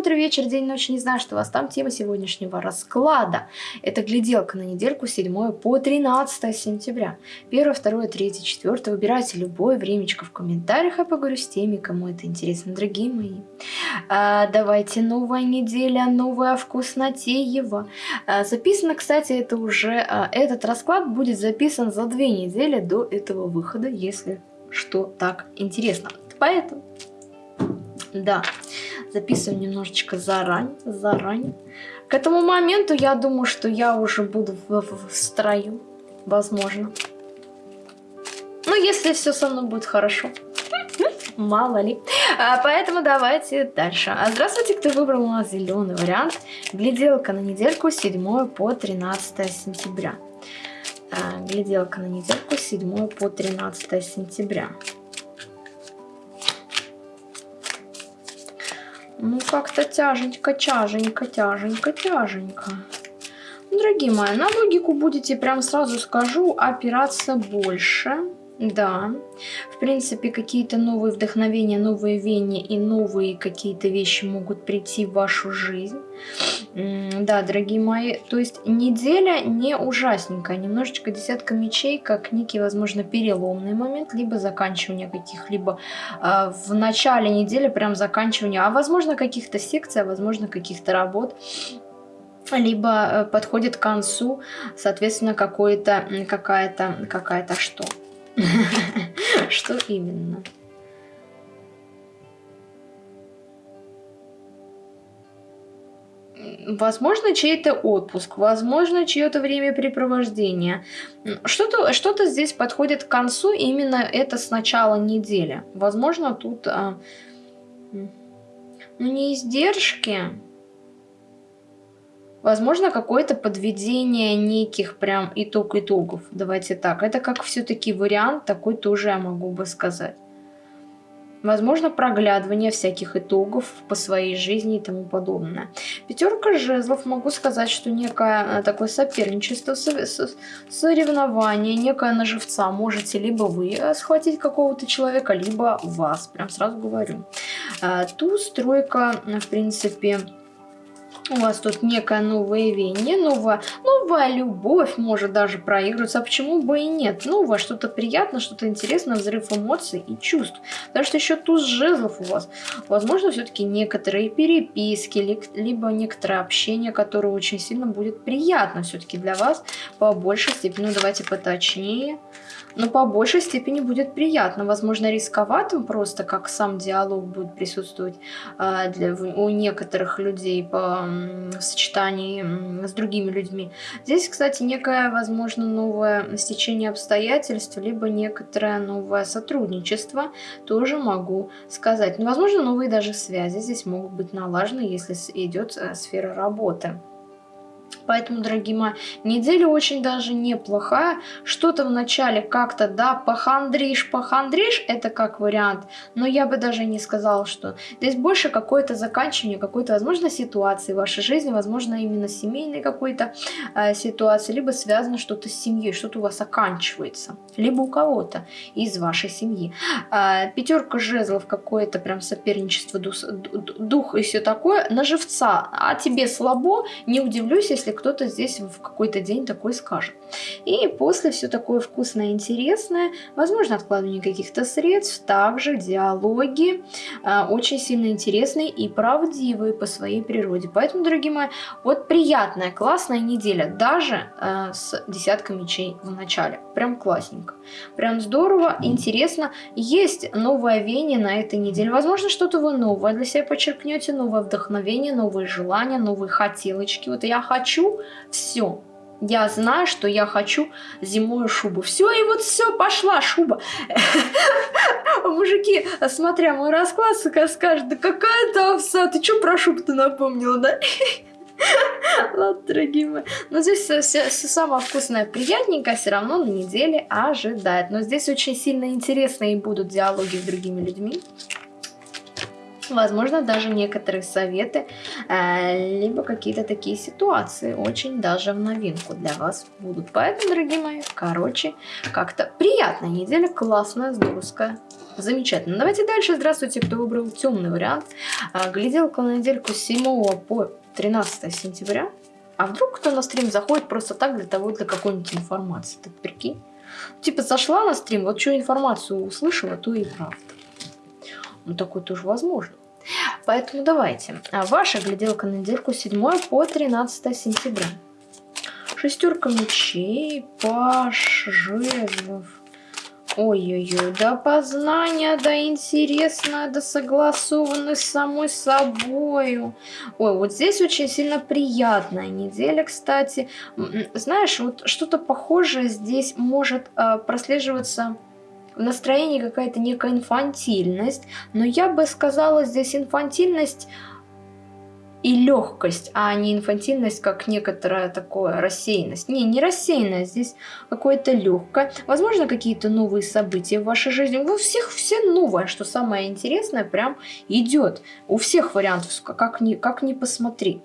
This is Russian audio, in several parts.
утро, вечер, день, ночь, не знаю, что у вас там. Тема сегодняшнего расклада. Это гляделка на недельку 7 по 13 сентября. 1, 2, 3, 4. Выбирайте любое времечко в комментариях. Я поговорю с теми, кому это интересно, дорогие мои. А, давайте, новая неделя, новая вкуснотеева. А, записано, кстати, это уже... А, этот расклад будет записан за две недели до этого выхода, если что так интересно. Поэтому да, записываю немножечко заранее, заранее. К этому моменту я думаю, что я уже буду в, в, в строю, возможно. Ну, если все со мной будет хорошо. Мало ли. А, поэтому давайте дальше. А здравствуйте, кто выбрал у нас зеленый вариант. Гляделка на недельку 7 по 13 сентября. А, гляделка на недельку 7 по 13 сентября. Ну, как-то тяженько, тяженько, тяженько, тяженько. Дорогие мои, на логику будете, прям сразу скажу, опираться больше. Да, в принципе, какие-то новые вдохновения, новые веяния и новые какие-то вещи могут прийти в вашу жизнь. Да, дорогие мои, то есть неделя не ужасненькая, немножечко десятка мечей, как некий, возможно, переломный момент, либо заканчивание каких-либо э, в начале недели, прям заканчивание, а возможно каких-то секций, а возможно каких-то работ либо э, подходит к концу, соответственно, какое-то, какая-то, какая-то что. Что именно? Возможно, чей-то отпуск, возможно, чье-то времяпрепровождение. Что-то что, -то, здесь подходит к концу, именно это с начала недели. Возможно, тут а, ну, не издержки, Возможно, какое-то подведение неких прям итог-итогов. Давайте так. Это как все-таки вариант такой тоже я могу бы сказать. Возможно, проглядывание всяких итогов по своей жизни и тому подобное. Пятерка жезлов, могу сказать, что некое э, такое соперничество, соревнование, некая наживца. Можете либо вы э, схватить какого-то человека, либо вас. Прям сразу говорю. Э, Туз, тройка, в принципе, у вас тут некое новое веяние, новая, новая любовь может даже проигрываться, а почему бы и нет? Новое, что-то приятное, что-то интересное, взрыв эмоций и чувств. Потому что еще туз жезлов у вас. Возможно, все-таки некоторые переписки, либо некоторое общение, которое очень сильно будет приятно все-таки для вас по большей степени. Ну, давайте поточнее но по большей степени будет приятно. Возможно, рисковатым просто, как сам диалог будет присутствовать а, для, у некоторых людей по, в сочетании с другими людьми. Здесь, кстати, некое, возможно, новое стечение обстоятельств, либо некоторое новое сотрудничество, тоже могу сказать. Но, возможно, новые даже связи здесь могут быть налажены, если идет э, сфера работы. Поэтому, дорогие мои, неделя очень даже неплохая. Что-то в начале как-то, да, похандришь, похандришь, это как вариант. Но я бы даже не сказала, что здесь больше какое-то заканчивание, какой-то, возможно, ситуации в вашей жизни, возможно, именно семейной какой-то э, ситуации, либо связано что-то с семьей, что-то у вас оканчивается, либо у кого-то из вашей семьи. Э, пятерка жезлов, какое-то прям соперничество, дух, дух и все такое, на живца. А тебе слабо, не удивлюсь, если кто-то здесь в какой-то день такой скажет. И после все такое вкусное и интересное, возможно, откладывание каких-то средств, также диалоги э, очень сильно интересные и правдивые по своей природе. Поэтому, дорогие мои, вот приятная, классная неделя, даже э, с десяткой мечей в начале. Прям классненько. Прям здорово, интересно. Есть новое веяние на этой неделе. Возможно, что-то вы новое для себя подчеркнете, новое вдохновение, новые желания, новые хотелочки. Вот я хочу хочу все. Я знаю, что я хочу зимою шубу. Все, и вот все, пошла шуба. Мужики, смотря мой расклад, скажут, да какая то овса, ты что про шубу-то напомнила, да? Ладно, дорогие мои. Но здесь все, все, все самое вкусное, приятненькое все равно на неделе ожидает. Но здесь очень сильно интересные будут диалоги с другими людьми. Возможно, даже некоторые советы, э, либо какие-то такие ситуации очень даже в новинку для вас будут. Поэтому, дорогие мои, короче, как-то приятная неделя, классная, здоровская. Замечательно. Давайте дальше. Здравствуйте, кто выбрал темный вариант. А, гляделка на недельку с 7 по 13 сентября. А вдруг кто на стрим заходит просто так для того, для какой-нибудь информации? Так прикинь. Типа зашла на стрим, вот что информацию услышала, то и правда. Ну такое тоже возможно. Поэтому давайте. А ваша гляделка на недельку 7 по 13 сентября. Шестерка мечей, паш, жезлов, Ой-ой-ой, да познание, да интересно, да согласованность с самой собою. Ой, вот здесь очень сильно приятная неделя, кстати. Знаешь, вот что-то похожее здесь может э, прослеживаться в настроении какая-то некая инфантильность, но я бы сказала здесь инфантильность и легкость, а не инфантильность, как некоторая такое рассеянность. Не, не рассеянность, здесь какое-то легкое. Возможно, какие-то новые события в вашей жизни. У всех все новое, что самое интересное, прям идет. У всех вариантов, как ни, как ни посмотри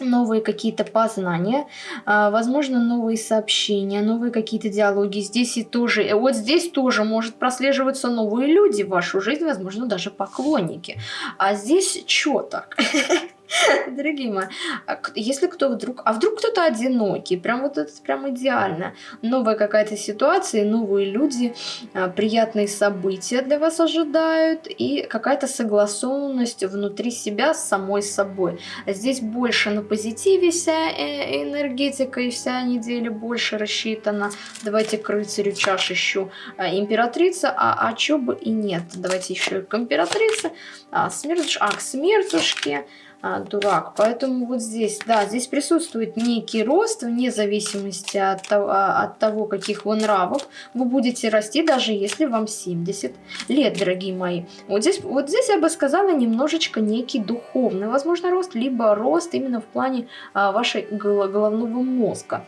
новые какие-то познания, а, возможно, новые сообщения, новые какие-то диалоги. Здесь и тоже, вот здесь тоже может прослеживаться новые люди в вашу жизнь, возможно, даже поклонники. А здесь что так? Дорогие мои, а если кто вдруг, а вдруг кто-то одинокий, прям вот это прям идеально. Новая какая-то ситуация, новые люди, а, приятные события для вас ожидают и какая-то согласованность внутри себя с самой собой. Здесь больше на позитиве вся э, энергетика и вся неделя больше рассчитана. Давайте к рыцарю чаш еще а, императрица, а, а чё бы и нет. Давайте еще к императрице, а, смерть, а к смертушке а, дурак. Поэтому вот здесь, да, здесь присутствует некий рост вне зависимости от того, а, от того, каких вы нравов. Вы будете расти, даже если вам 70 лет, дорогие мои. Вот здесь, вот здесь я бы сказала немножечко некий духовный, возможно, рост, либо рост именно в плане а, вашей головного мозга.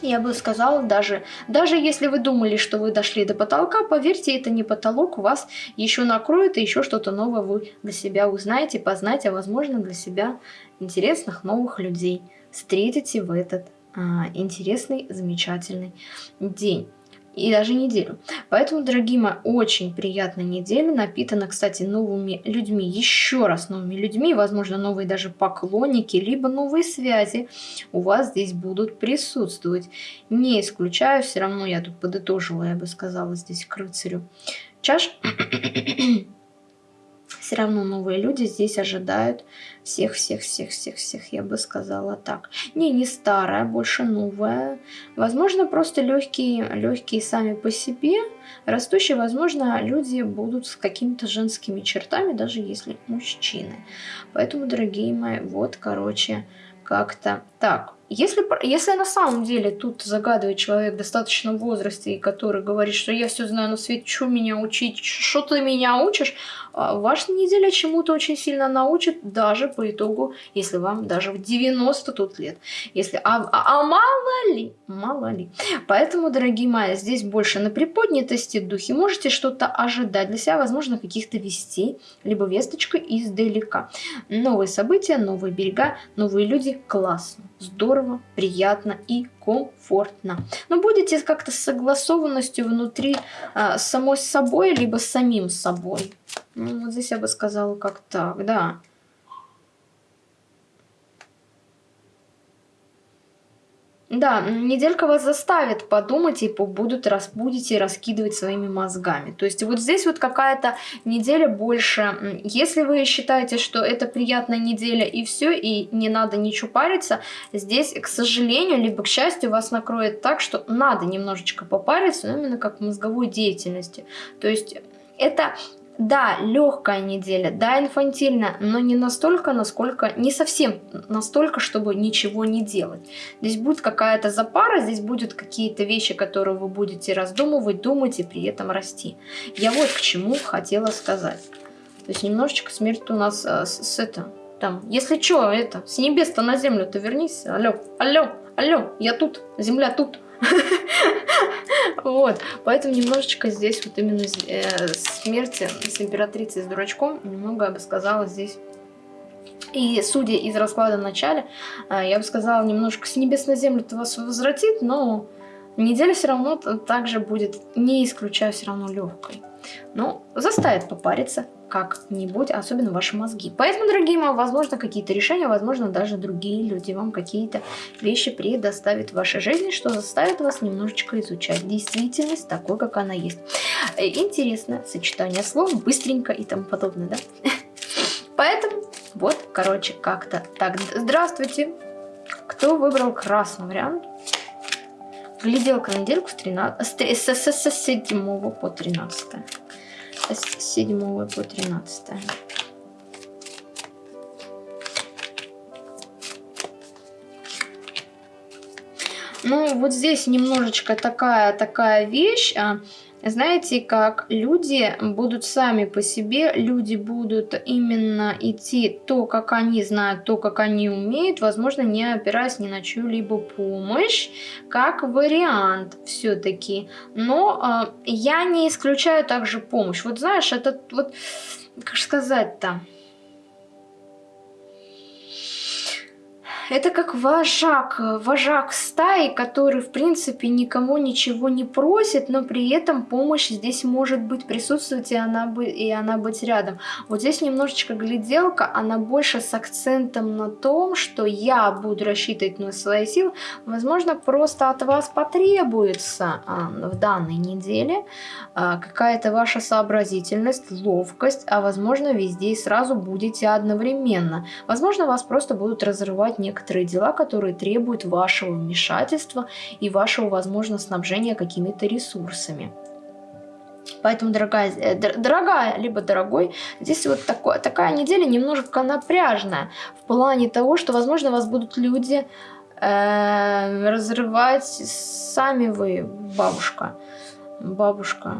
Я бы сказала, даже, даже если вы думали, что вы дошли до потолка, поверьте, это не потолок, вас еще накроет, и еще что-то новое вы для себя узнаете, познаете, а возможно для себя интересных новых людей. Встретите в этот а, интересный, замечательный день и даже неделю. Поэтому, дорогие мои, очень приятная неделя, напитана, кстати, новыми людьми, еще раз новыми людьми, возможно, новые даже поклонники, либо новые связи у вас здесь будут присутствовать. Не исключаю, все равно я тут подытожила, я бы сказала, здесь к рыцарю. Чаш все равно новые люди здесь ожидают всех-всех-всех-всех-всех, я бы сказала так. Не, не старая, больше новая. Возможно, просто легкие, легкие сами по себе. Растущие, возможно, люди будут с какими-то женскими чертами, даже если мужчины. Поэтому, дорогие мои, вот, короче, как-то так. Если, если на самом деле тут загадывает человек в достаточном возрасте, и который говорит, что я все знаю на свете, что меня учить, что ты меня учишь, а, ваша неделя чему-то очень сильно научит, даже по итогу, если вам даже в 90 тут лет. Если, а, а, а мало ли, мало ли. Поэтому, дорогие мои, здесь больше на приподнятости духе можете что-то ожидать для себя, возможно, каких-то вестей, либо весточку издалека. Новые события, новые берега, новые люди, классно, здорово приятно и комфортно. Но будете как-то с согласованностью внутри а, самой собой, либо самим собой. Ну, вот здесь я бы сказала как так, да. Да, неделька вас заставит подумать и будут раз, будете раскидывать своими мозгами. То есть вот здесь вот какая-то неделя больше. Если вы считаете, что это приятная неделя и все, и не надо ничего париться, здесь, к сожалению, либо к счастью, вас накроет так, что надо немножечко попариться, но именно как в мозговой деятельности. То есть это да, легкая неделя, да, инфантильная, но не настолько, насколько, не совсем настолько, чтобы ничего не делать. Здесь будет какая-то запара, здесь будут какие-то вещи, которые вы будете раздумывать, думать и при этом расти. Я вот к чему хотела сказать. То есть немножечко смерть у нас а, с, с это, там, если что, это, с небес-то на землю-то вернись, алло, алло, алло, я тут, земля тут. Вот, поэтому немножечко здесь вот именно э, смерти с императрицей с дурачком, немного, я бы сказала, здесь и судя из расклада в начале, э, я бы сказала, немножко с небес на землю это вас возвратит, но неделя все равно также будет, не исключая, все равно легкой. Но заставит попариться, как-нибудь, особенно ваши мозги. Поэтому, дорогие мои, возможно, какие-то решения, возможно, даже другие люди вам какие-то вещи предоставят в вашей жизни, что заставит вас немножечко изучать действительность такой, как она есть. Э, интересно сочетание слов, быстренько и тому подобное, да? Поэтому, вот, короче, как-то так. Здравствуйте! Кто выбрал красный вариант? Гляделка на недельку с, 13, с, с, с, с 7 по 13 с 7 по 13. Ну, вот здесь немножечко такая, такая вещь. Знаете, как люди будут сами по себе, люди будут именно идти то, как они знают, то, как они умеют, возможно, не опираясь ни на чью-либо помощь, как вариант все-таки. Но э, я не исключаю также помощь. Вот знаешь, это вот, как сказать-то... это как вожак, вожак стаи, который, в принципе, никому ничего не просит, но при этом помощь здесь может быть присутствовать, и она, и она быть рядом. Вот здесь немножечко гляделка, она больше с акцентом на том, что я буду рассчитывать на свои силы. Возможно, просто от вас потребуется а, в данной неделе а, какая-то ваша сообразительность, ловкость, а возможно, везде и сразу будете одновременно. Возможно, вас просто будут разрывать некоторые некоторые дела, которые требуют вашего вмешательства и вашего, возможно, снабжения какими-то ресурсами. Поэтому, дорогая, э, дорогая, либо дорогой, здесь вот такое, такая неделя немножко напряжная в плане того, что, возможно, вас будут люди э, разрывать сами вы, бабушка. Бабушка.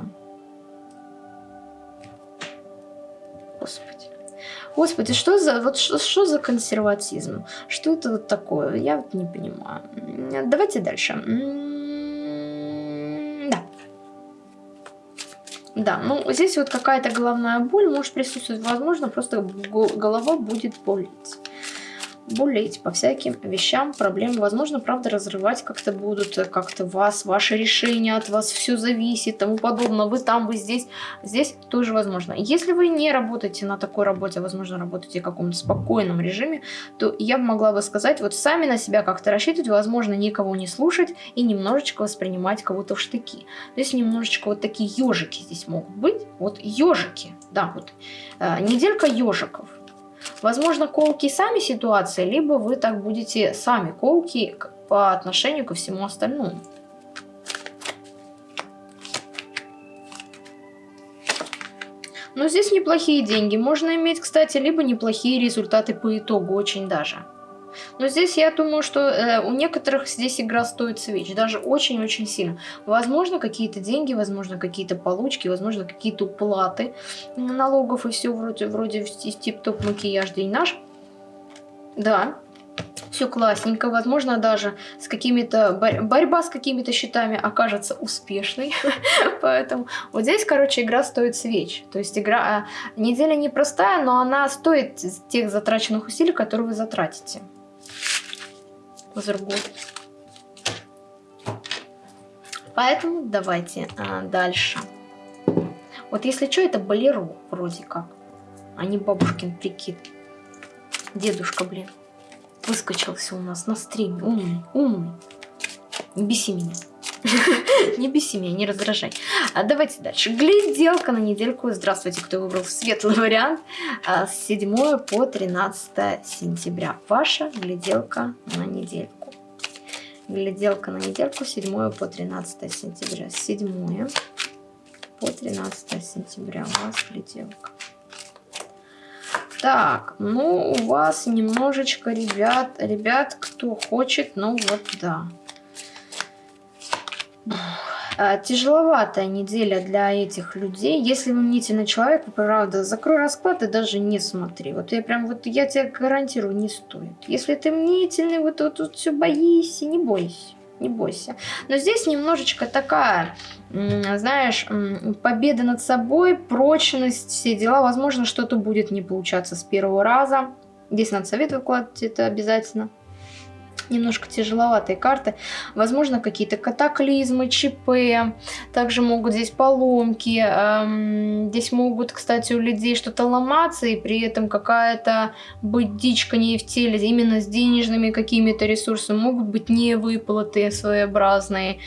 Господи. Господи, что за, вот что, что за консерватизм? Что это вот такое? Я вот не понимаю. Давайте дальше. Да. Да, ну здесь вот какая-то головная боль может присутствовать. Возможно, просто голова будет болеть болеть по всяким вещам, проблемам. Возможно, правда, разрывать как-то будут, э, как-то вас, ваше решение от вас, все зависит, тому подобное. Вы там, вы здесь. Здесь тоже возможно. Если вы не работаете на такой работе, возможно, работаете в каком-то спокойном режиме, то я могла бы сказать, вот сами на себя как-то рассчитывать, возможно, никого не слушать и немножечко воспринимать кого-то в штыки. То есть немножечко вот такие ежики здесь могут быть. Вот ежики, да, вот. Э, неделька ежиков. Возможно, колки сами ситуации, либо вы так будете сами колки по отношению ко всему остальному. Но здесь неплохие деньги. Можно иметь, кстати, либо неплохие результаты по итогу, очень даже. Но здесь я думаю, что э, у некоторых здесь игра стоит свеч, даже очень-очень сильно. Возможно, какие-то деньги, возможно, какие-то получки, возможно, какие-то уплаты налогов и все вроде, вроде тип-топ макияж день наш. Да, все классненько, возможно, даже с какими-то борь борьба с какими-то счетами окажется успешной, поэтому вот здесь, короче, игра стоит свеч, то есть игра а, неделя непростая, но она стоит тех затраченных усилий, которые вы затратите. Козыргу. Поэтому давайте а, дальше. Вот если что, это болеро вроде как, а не бабушкин прикид. Дедушка, блин, выскочился у нас на стриме. Умный, умный. Не беси меня. Не беси меня, не раздражай. А давайте дальше. Гляделка на недельку. Здравствуйте, кто выбрал светлый вариант. А, с 7 по 13 сентября. Ваша гляделка на недельку. Гляделка на недельку 7 по 13 сентября. С 7 по 13 сентября у вас гляделка. Так, ну у вас немножечко, ребят, ребят, кто хочет, ну вот да. А, тяжеловатая неделя для этих людей. Если вы мнительный человек, правда, закрой расклад и даже не смотри. Вот я прям, вот я тебе гарантирую, не стоит. Если ты мнительный, вот тут вот, вот все боишься, не бойся. не бойся. Но здесь немножечко такая, знаешь, победа над собой, прочность, все дела. Возможно, что-то будет не получаться с первого раза. Здесь надо совет выкладывать, это обязательно немножко тяжеловатые карты. Возможно, какие-то катаклизмы, ЧП. Также могут здесь поломки. Эм, здесь могут, кстати, у людей что-то ломаться, и при этом какая-то быть дичка не в теле, именно с денежными какими-то ресурсами. Могут быть невыплаты своеобразные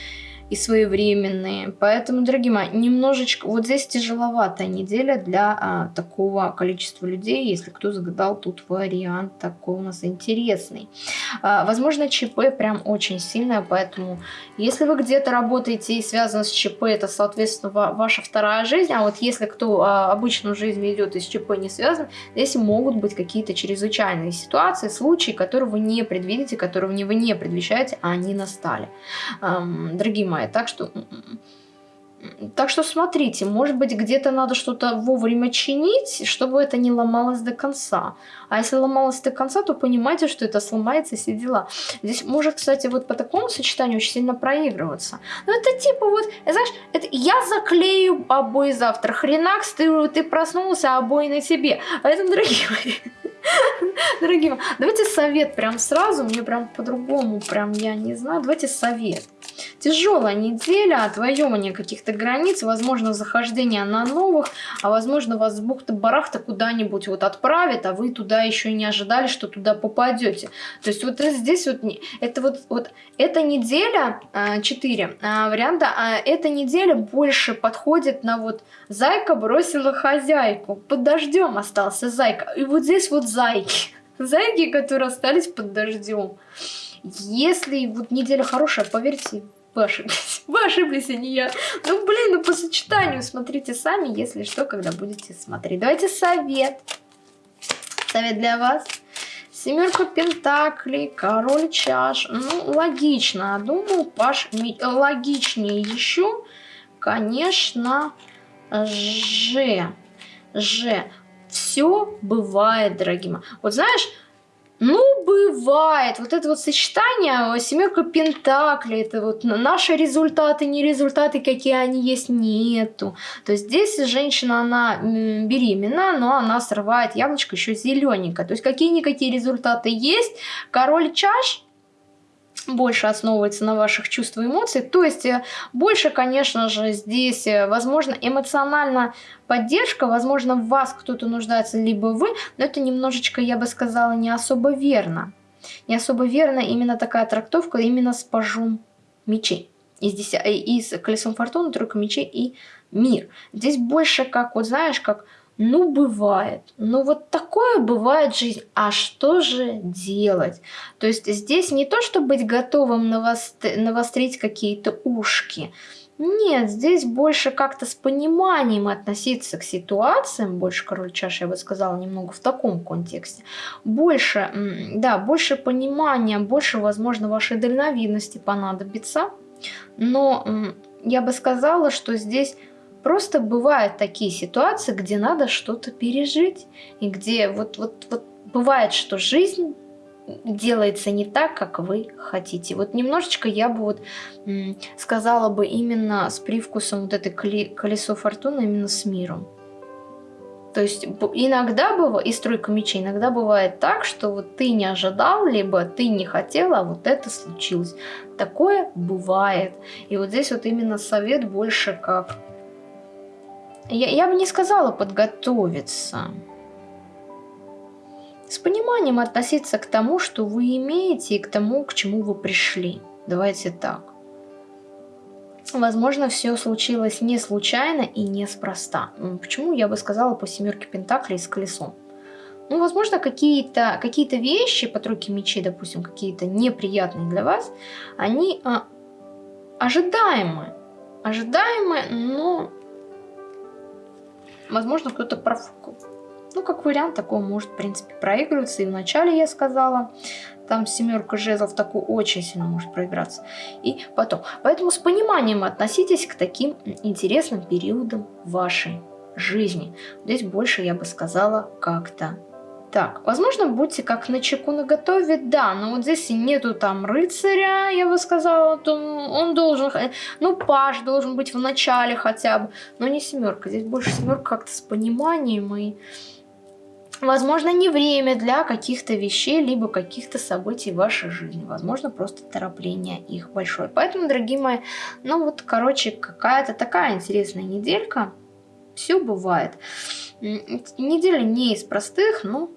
и своевременные. Поэтому, дорогие мои, немножечко... Вот здесь тяжеловатая неделя для а, такого количества людей, если кто загадал тут вариант такой у нас интересный. А, возможно, ЧП прям очень сильное, поэтому если вы где-то работаете и связано с ЧП, это, соответственно, ваша вторая жизнь. А вот если кто а, обычную жизнь ведет и с ЧП не связан, здесь могут быть какие-то чрезвычайные ситуации, случаи, которые вы не предвидите, которые вы не предвещаете, а они настали. Эм, дорогие мои, понимает. Так что... Так что смотрите, может быть где-то надо что-то вовремя чинить, чтобы это не ломалось до конца. А если ломалось до конца, то понимаете, что это сломается, все дела. Здесь может, кстати, вот по такому сочетанию очень сильно проигрываться. Ну это типа вот, знаешь, это я заклею обои завтра. Хренакс, ты, ты проснулся, а обои на тебе. Поэтому, дорогие мои, дорогие мои, давайте совет прям сразу, мне прям по-другому, прям я не знаю, давайте совет. Тяжелая неделя, отвоевывание каких-то границ, возможно, захождение на новых, а возможно, вас с бухты-барахта куда-нибудь вот отправит, а вы туда еще не ожидали, что туда попадете. То есть вот здесь вот, это вот, вот эта неделя, 4 а, а, варианта, а эта неделя больше подходит на вот зайка бросила хозяйку, под дождем остался зайка, и вот здесь вот зайки, зайки, которые остались под дождем. Если вот неделя хорошая, поверьте, вы ошиблись. Вы ошиблись, а не я. Ну, блин, ну по сочетанию смотрите сами, если что, когда будете смотреть. Давайте совет. Совет для вас. Семерка пентаклей, король чаш. Ну, логично. Думаю, Паш, логичнее еще, конечно, Ж. Ж. Все бывает, дорогие мои. Вот знаешь, ну, бывает. Вот это вот сочетание, семерка пентаклей, это вот наши результаты, не результаты, какие они есть, нету. То есть здесь женщина, она беременна, но она срывает яблочко еще зелененькое. То есть какие-никакие результаты есть. Король чаш больше основывается на ваших чувствах и эмоциях. То есть э, больше, конечно же, здесь, э, возможно, эмоционально поддержка, возможно, в вас кто-то нуждается, либо вы, но это немножечко, я бы сказала, не особо верно. Не особо верно именно такая трактовка, именно с пажом мечей. И, здесь, э, и с колесом фортуны, тройка мечей и мир. Здесь больше как, вот знаешь, как ну, бывает. Ну, вот такое бывает жизнь. А что же делать? То есть здесь не то, чтобы быть готовым навострить какие-то ушки. Нет, здесь больше как-то с пониманием относиться к ситуациям, больше король чаши, я бы сказала, немного в таком контексте. Больше, да, больше понимания, больше, возможно, вашей дальновидности понадобится. Но я бы сказала, что здесь Просто бывают такие ситуации, где надо что-то пережить, и где вот, вот, вот бывает, что жизнь делается не так, как вы хотите. Вот немножечко я бы вот сказала бы именно с привкусом вот этой колесо фортуны, именно с миром. То есть иногда бывает, и стройка мечей, иногда бывает так, что вот ты не ожидал, либо ты не хотел, а вот это случилось. Такое бывает. И вот здесь вот именно совет больше как я, я бы не сказала подготовиться. С пониманием относиться к тому, что вы имеете, и к тому, к чему вы пришли. Давайте так. Возможно, все случилось не случайно и неспроста. Почему я бы сказала по семерке пентаклей с колесом? Ну, возможно, какие-то какие, -то, вещи по тройке мечей, допустим, какие-то неприятные для вас, они а, ожидаемы. Ожидаемы, но возможно, кто-то профукал. Ну, как вариант, такого может, в принципе, проигрываться. И вначале я сказала, там семерка жезлов такой очень сильно может проиграться. И потом. Поэтому с пониманием относитесь к таким интересным периодам вашей жизни. Здесь больше, я бы сказала, как-то Так, возможно, будьте как на чеку на готове, да, но вот здесь нету там рыцаря, я бы сказала, то он должен, ну, паш должен быть в начале хотя бы, но не семерка, здесь больше семерка как-то с пониманием и, возможно, не время для каких-то вещей, либо каких-то событий в вашей жизни, возможно, просто торопление их большое. Поэтому, дорогие мои, ну вот, короче, какая-то такая интересная неделька, все бывает. Неделя не из простых, но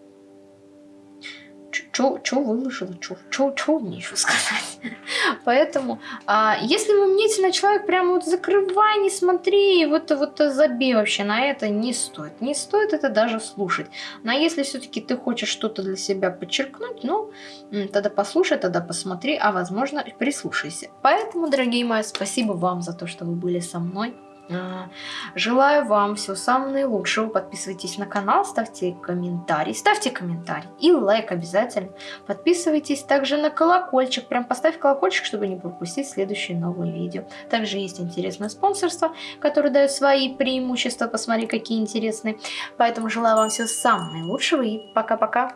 что выложила, что мне еще сказать. Поэтому, а, если вы мнительный человек, прям вот закрывай, не смотри, вот, вот забей вообще на это, не стоит. Не стоит это даже слушать. Но если все-таки ты хочешь что-то для себя подчеркнуть, ну, тогда послушай, тогда посмотри, а возможно прислушайся. Поэтому, дорогие мои, спасибо вам за то, что вы были со мной. А, желаю вам всего самого наилучшего. Подписывайтесь на канал, ставьте комментарий. Ставьте комментарий и лайк обязательно. Подписывайтесь также на колокольчик. Прям поставь колокольчик, чтобы не пропустить следующие новые видео. Также есть интересное спонсорство, которое дает свои преимущества. Посмотри, какие интересные. Поэтому желаю вам всего самого наилучшего и пока-пока.